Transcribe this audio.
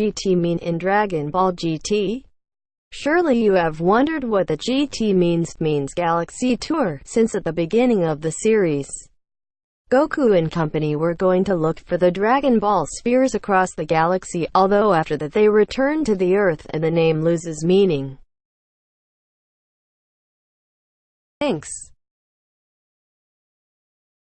GT mean in Dragon Ball GT? Surely you have wondered what the GT means means Galaxy Tour, since at the beginning of the series, Goku and company were going to look for the Dragon Ball spheres across the galaxy, although after that they return to the Earth and the name loses meaning. Thanks.